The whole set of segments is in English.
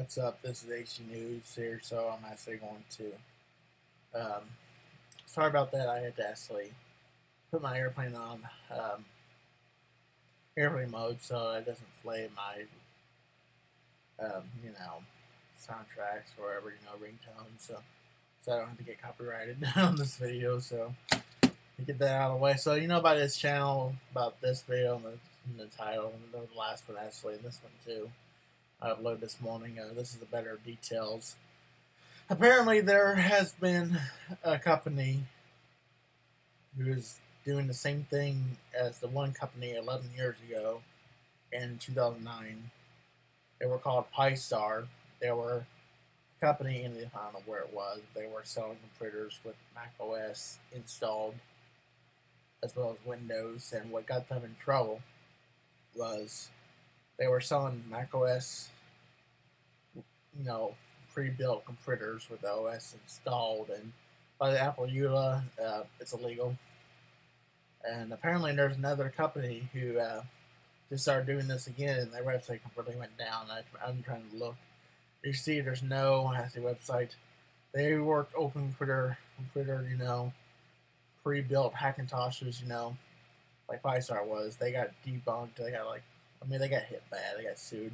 What's up? This is AC News here, so I'm actually going to. Um, sorry about that. I had to actually put my airplane on um, airplane mode so it doesn't play my, um, you know, soundtracks or whatever, you know, ringtones. So, so I don't have to get copyrighted on this video. So, get that out of the way. So, you know about this channel, about this video, and the, and the title, and the last one actually, and this one too. I uploaded this morning. Uh, this is the better details. Apparently, there has been a company who is doing the same thing as the one company 11 years ago in 2009. They were called Psystar. They were a company in the, I don't know where it was. They were selling computers with Mac OS installed as well as Windows. And what got them in trouble was they were selling Mac OS, you know, pre-built computers with OS installed, and by the Apple EULA, uh, it's illegal. And apparently, there's another company who uh, just started doing this again, and their website completely went down. I, am trying to look. You see, there's no Hasty website. They work open computer, computer, you know, pre-built Hackintoshes, you know, like Psystar was. They got debunked. They got like I mean, they got hit bad. They got sued.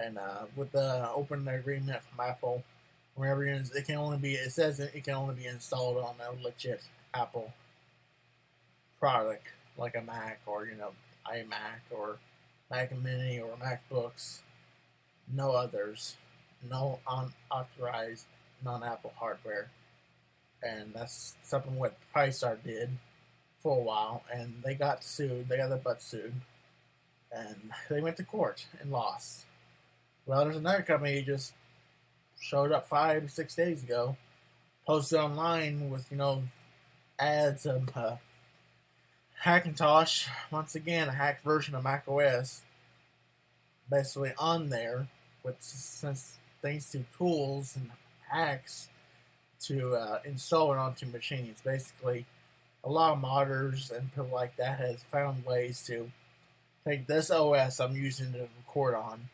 And uh, with the open agreement from Apple, wherever it can only be, it says it can only be installed on a legit Apple product, like a Mac or, you know, iMac or Mac Mini or MacBooks. No others. No unauthorized non-Apple hardware. And that's something what Psystar did for a while, and they got sued. They got their butt sued and they went to court and lost. Well, there's another company who just showed up five, six days ago, posted online with, you know, ads of uh, Hackintosh, once again, a hacked version of Mac OS, basically on there with since thanks to tools and hacks to uh, install it onto machines. Basically, a lot of modders and people like that has found ways to take this OS I'm using to record on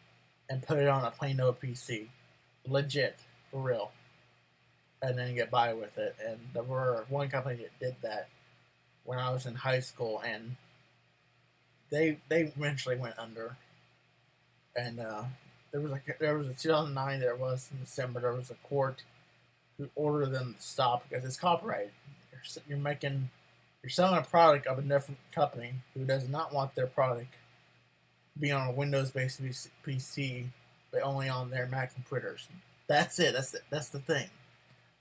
and put it on a plain old PC. Legit, for real. And then get by with it. And there were one company that did that when I was in high school and they they eventually went under. And uh, there was like there was a 2009 there was in December there was a court who ordered them to stop because it's copyright. You're, you're making you're selling a product of a different company who does not want their product be on a Windows-based PC, but only on their Mac computers. That's it. That's the, that's the thing,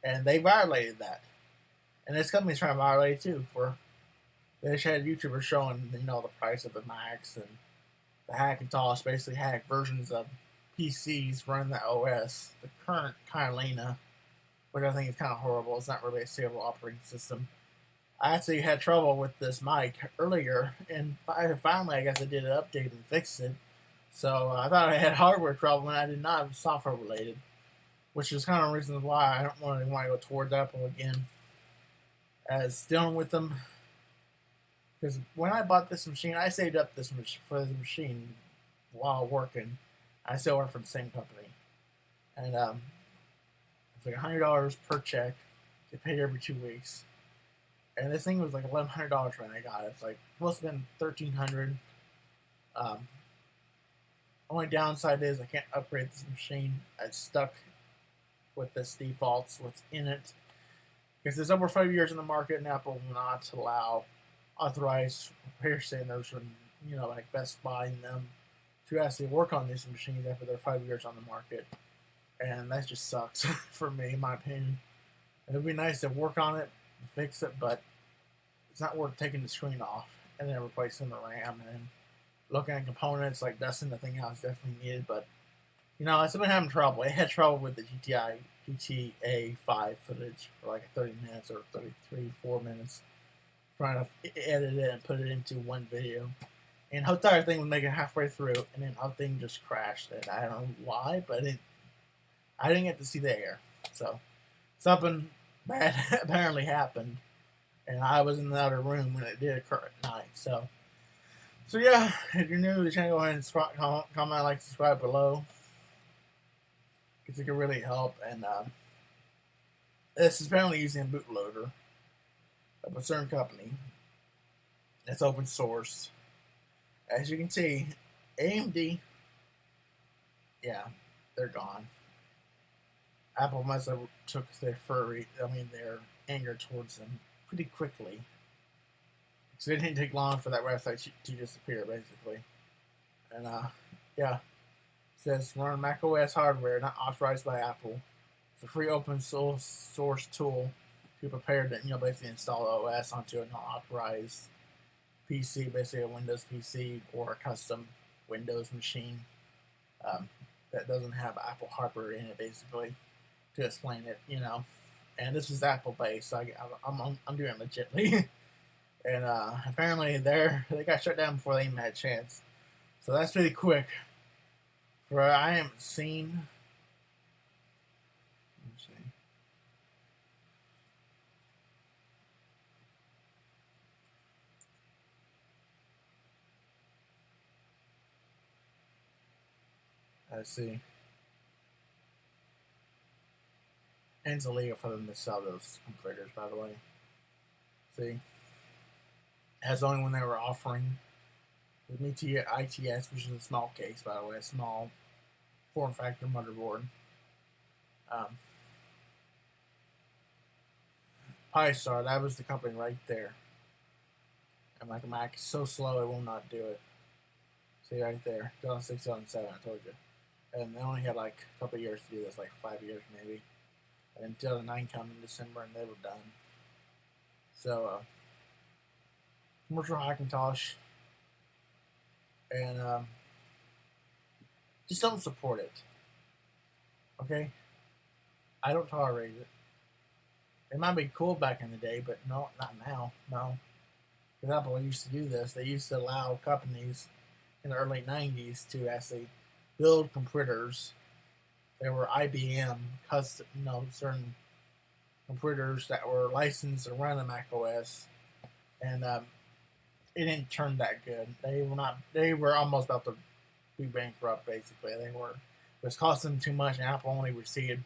and they violated that. And this company's trying to violate it too. For they just had YouTubers showing you know the price of the Macs and the Hackintosh, basically hack versions of PCs running the OS. The current Catalina, which I think is kind of horrible. It's not really a stable operating system. I actually had trouble with this mic earlier, and finally, I guess I did an update and fixed it. So uh, I thought I had hardware trouble, and I did not. It was software related, which is kind of reasons why I don't really want to go towards Apple again. As dealing with them, because when I bought this machine, I saved up this for this machine while working. I still work for the same company, and um, it's like hundred dollars per check. to pay every two weeks and this thing was like eleven hundred dollars when I got it. It's like must have been thirteen hundred. Um, only downside is I can't upgrade this machine. It's stuck with this defaults what's in it because it's over five years in the market, and Apple will not allow authorized repair centers from you know like Best Buy and them to actually work on these machines after they're five years on the market, and that just sucks for me, in my opinion. It would be nice to work on it, fix it, but it's not worth taking the screen off and then replacing the RAM and looking at components like dusting the thing out is definitely needed. But you know, I've been having trouble. I had trouble with the GTI GTA 5 footage for like 30 minutes or 33, 4 minutes, trying to edit it and put it into one video. And the entire thing was making halfway through, and then the thing just crashed. And I don't know why, but it, I didn't get to see the air. So something bad apparently happened, and I was in the other room when it did occur at night. So, so yeah, if you're new to the channel, go ahead and comment, like, subscribe below. because it can really help. And um, this is apparently using a bootloader of a certain company. It's open source. As you can see, AMD, yeah, they're gone. Apple must have took their furry, I mean, their anger towards them pretty quickly. So it didn't take long for that website to disappear, basically. And uh, yeah, it says run Mac OS hardware not authorized by Apple. It's a free open source source tool to prepare to you know basically install OS onto a not authorized PC, basically a Windows PC or a custom Windows machine um, that doesn't have Apple hardware in it, basically to explain it, you know. And this is Apple based, so I, am I'm doing it legitly. and uh, apparently they're they got shut down before they even had a chance. So that's pretty quick. For I haven't seen. Let's. Let's see. It's illegal for them to sell those computers, by the way. See? As only when they were offering the new ITX, which is a small case, by the way, a small form factor motherboard. Um, Psystar, that was the company right there. And like a Mac is so slow it will not do it. See right there, 2006, 2007, I told you. And they only had like a couple years to do this, like five years maybe. And until the 9 come in December and they were done. So, uh, commercial Hackintosh and um, just don't support it. Okay? I don't tolerate it. It might be cool back in the day, but no, not now. No. For example, used to do this. They used to allow companies in the early 90s to actually build computers. There were IBM custom, you know, certain computers that were licensed to run a Mac OS, and um, it didn't turn that good. They were not. They were almost about to be bankrupt. Basically, they were. It was costing them too much, and Apple only received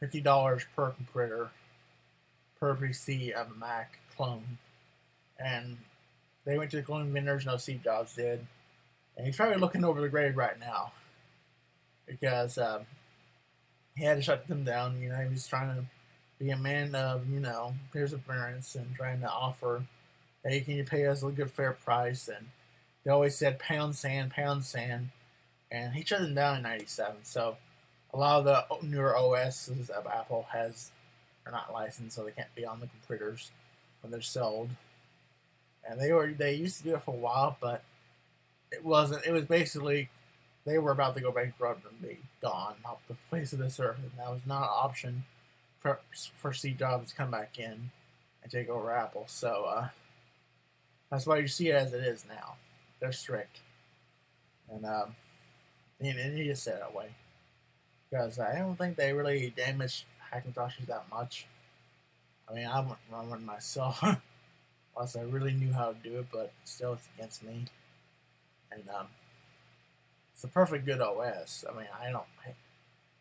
fifty dollars per computer per PC of a Mac clone, and they went to the clone vendors. No, Steve Jobs did, and he's probably looking over the grave right now because um, he had to shut them down. You know, he was trying to be a man of you know perseverance and trying to offer hey, can you pay us a good fair price? And they always said pound sand, pound sand. And he shut them down in 97. So a lot of the newer OSs of Apple has are not licensed, so they can't be on the computers when they're sold. And they were they used to do it for a while, but it wasn't. It was basically they were about to go bankrupt and be gone off the face of this earth, and that was not an option for for Steve Jobs to come back in and take over Apple. So uh, that's why you see it as it is now. They're strict. And, um, and, and you just say that way. Because I don't think they really damaged Hackintoshes that much. I mean, I wouldn't run one myself. Unless I really knew how to do it, but still it's against me. And, um, it's a perfect good OS. I mean, I don't.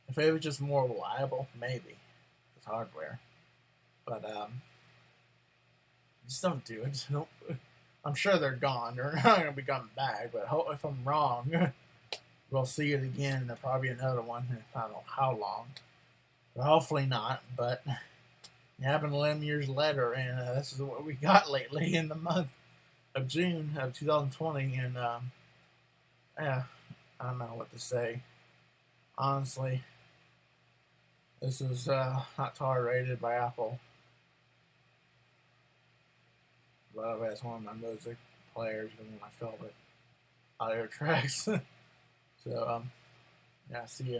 If it was just more reliable, maybe. With hardware. But, um, just don't do it. Don't. I'm sure they're gone. They're not going to be coming back. But if I'm wrong, we'll see it again. There'll probably another one. I don't know how long. But hopefully not. But it happened 11 years later, and uh, this is what we got lately in the month of June of 2020. And um, yeah, I don't know what to say. Honestly, this is uh, not tolerated by Apple. love as one of my music players and my favorite audio tracks. so, um, yeah, see ya.